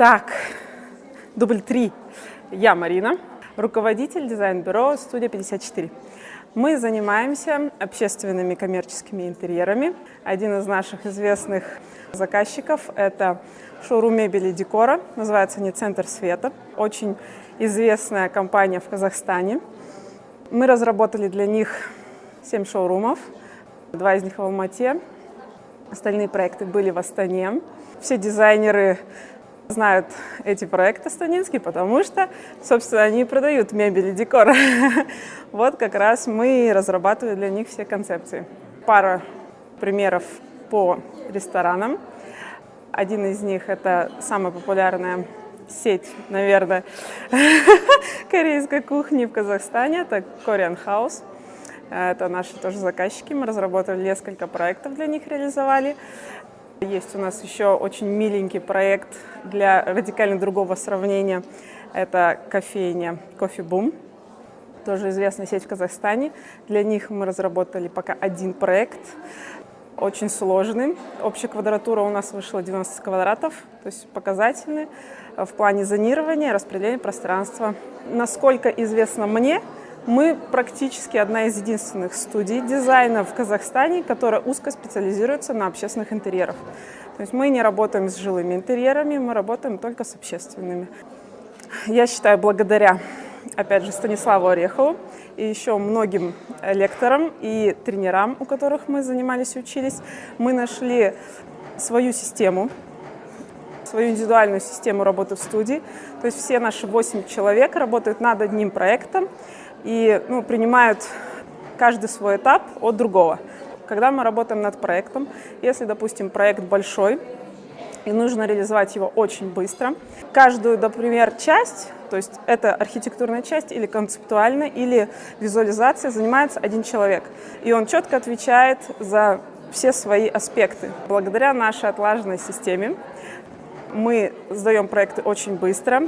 Так, дубль три. Я Марина, руководитель дизайн-бюро «Студия 54». Мы занимаемся общественными коммерческими интерьерами. Один из наших известных заказчиков – это шоурум мебели декора, называется не «Центр света». Очень известная компания в Казахстане. Мы разработали для них 7 шоурумов, два из них в Алмате, остальные проекты были в Астане. Все дизайнеры знают эти проекты станинские, потому что, собственно, они продают мебель и декор. Вот как раз мы разрабатывали для них все концепции. Пара примеров по ресторанам. Один из них – это самая популярная сеть, наверное, корейской кухни в Казахстане. Это Korean House. Это наши тоже заказчики. Мы разработали несколько проектов для них, реализовали. Есть у нас еще очень миленький проект для радикально другого сравнения. Это кофейня Coffee Boom, тоже известная сеть в Казахстане. Для них мы разработали пока один проект, очень сложный. Общая квадратура у нас вышла 90 квадратов, то есть показательный в плане зонирования, распределения пространства. Насколько известно мне, мы практически одна из единственных студий дизайна в Казахстане, которая узко специализируется на общественных интерьерах. То есть мы не работаем с жилыми интерьерами, мы работаем только с общественными. Я считаю, благодаря, опять же, Станиславу Орехову и еще многим лекторам и тренерам, у которых мы занимались и учились, мы нашли свою систему, свою индивидуальную систему работы в студии. То есть все наши 8 человек работают над одним проектом, и ну, принимают каждый свой этап от другого. Когда мы работаем над проектом, если, допустим, проект большой, и нужно реализовать его очень быстро, каждую, например, часть, то есть это архитектурная часть или концептуальная, или визуализация, занимается один человек. И он четко отвечает за все свои аспекты. Благодаря нашей отлаженной системе мы сдаем проекты очень быстро,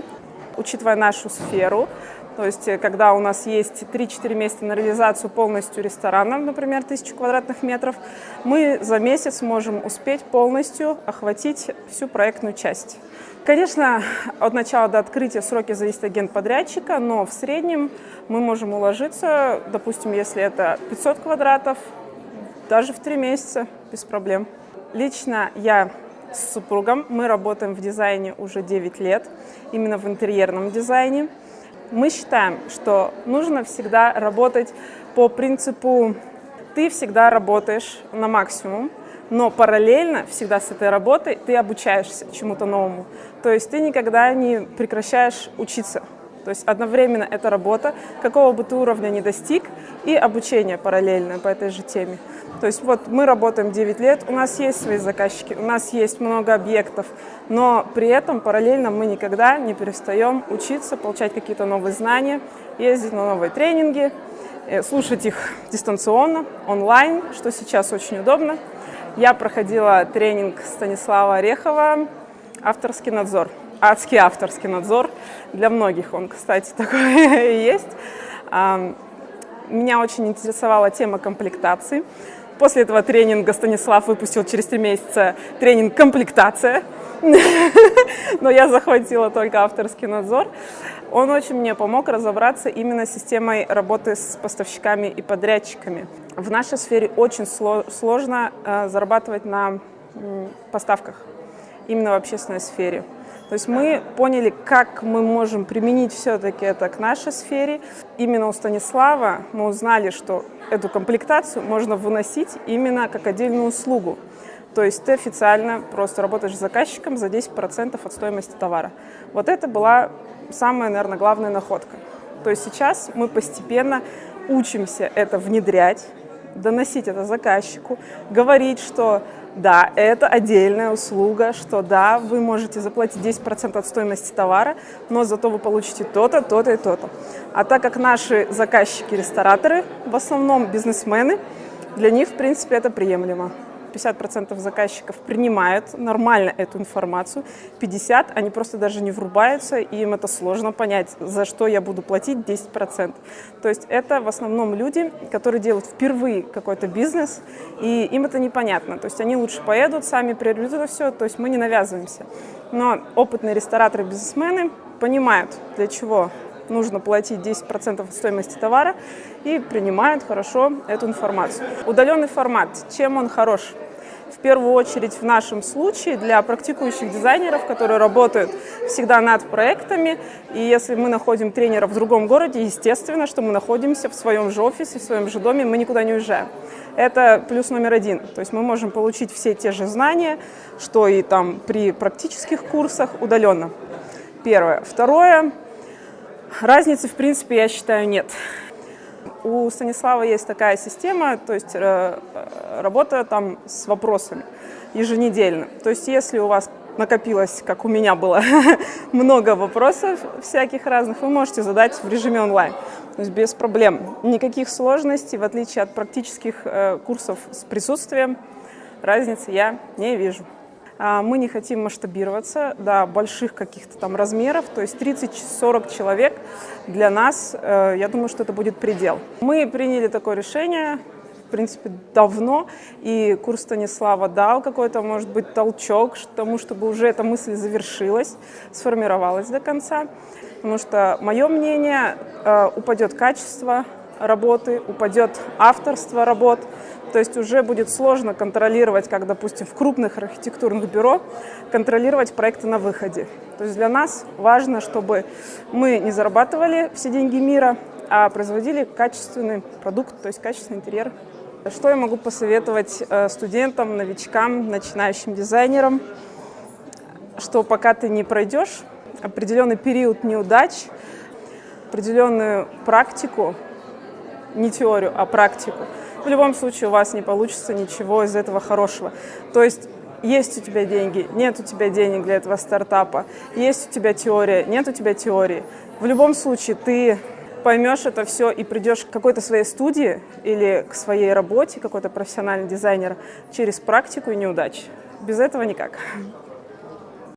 учитывая нашу сферу, то есть, э, когда у нас есть 3-4 месяца на реализацию полностью ресторана, например, 1000 квадратных метров, мы за месяц можем успеть полностью охватить всю проектную часть. Конечно, от начала до открытия сроки зависят от генподрядчика, но в среднем мы можем уложиться, допустим, если это 500 квадратов, даже в 3 месяца без проблем. Лично я с супругом, мы работаем в дизайне уже 9 лет, именно в интерьерном дизайне. Мы считаем, что нужно всегда работать по принципу «ты всегда работаешь на максимум», но параллельно всегда с этой работой ты обучаешься чему-то новому. То есть ты никогда не прекращаешь учиться. То есть одновременно это работа, какого бы ты уровня не достиг, и обучение параллельное по этой же теме. То есть вот мы работаем 9 лет, у нас есть свои заказчики, у нас есть много объектов, но при этом параллельно мы никогда не перестаем учиться, получать какие-то новые знания, ездить на новые тренинги, э, слушать их дистанционно, онлайн, что сейчас очень удобно. Я проходила тренинг Станислава Орехова «Авторский надзор». Адский авторский надзор. Для многих он, кстати, такой есть. Меня очень интересовала тема комплектации. После этого тренинга Станислав выпустил через три месяца тренинг «Комплектация». Но я захватила только авторский надзор. Он очень мне помог разобраться именно с системой работы с поставщиками и подрядчиками. В нашей сфере очень сложно э, зарабатывать на поставках, именно в общественной сфере. То есть мы поняли, как мы можем применить все-таки это к нашей сфере. Именно у Станислава мы узнали, что эту комплектацию можно выносить именно как отдельную услугу. То есть ты официально просто работаешь с заказчиком за 10% от стоимости товара. Вот это была самая, наверное, главная находка. То есть сейчас мы постепенно учимся это внедрять, доносить это заказчику, говорить, что да, это отдельная услуга, что да, вы можете заплатить 10% от стоимости товара, но зато вы получите то-то, то-то и то-то. А так как наши заказчики-рестораторы в основном бизнесмены, для них, в принципе, это приемлемо. 50% заказчиков принимают нормально эту информацию, 50% они просто даже не врубаются, и им это сложно понять, за что я буду платить 10%. То есть это в основном люди, которые делают впервые какой-то бизнес, и им это непонятно. То есть они лучше поедут, сами приобретут это все, то есть мы не навязываемся. Но опытные рестораторы, бизнесмены понимают, для чего нужно платить 10% от стоимости товара и принимают хорошо эту информацию. Удаленный формат, чем он хорош? В первую очередь в нашем случае для практикующих дизайнеров, которые работают всегда над проектами. И если мы находим тренера в другом городе, естественно, что мы находимся в своем же офисе, в своем же доме, мы никуда не уезжаем. Это плюс номер один. То есть мы можем получить все те же знания, что и там при практических курсах удаленно. Первое. Второе. Разницы, в принципе, я считаю, нет. У Станислава есть такая система, то есть э, работа там с вопросами еженедельно. То есть если у вас накопилось, как у меня было, много вопросов всяких разных, вы можете задать в режиме онлайн. То есть без проблем. Никаких сложностей, в отличие от практических э, курсов с присутствием, разницы я не вижу. А, мы не хотим масштабироваться до больших каких-то там размеров, то есть 30-40 человек для нас, э, я думаю, что это будет предел. Мы приняли такое решение, в принципе, давно, и курс Станислава дал какой-то, может быть, толчок к тому, чтобы уже эта мысль завершилась, сформировалась до конца. Потому что, мое мнение, э, упадет качество работы, упадет авторство работ, то есть уже будет сложно контролировать, как, допустим, в крупных архитектурных бюро, контролировать проекты на выходе. То есть для нас важно, чтобы мы не зарабатывали все деньги мира, а производили качественный продукт, то есть качественный интерьер. Что я могу посоветовать э, студентам, новичкам, начинающим дизайнерам? Что пока ты не пройдешь определенный период неудач, определенную практику, не теорию, а практику, в любом случае у вас не получится ничего из этого хорошего. То есть есть у тебя деньги, нет у тебя денег для этого стартапа, есть у тебя теория, нет у тебя теории. В любом случае ты поймешь это все и придешь к какой-то своей студии или к своей работе, какой-то профессиональный дизайнер через практику и неудачи. Без этого никак.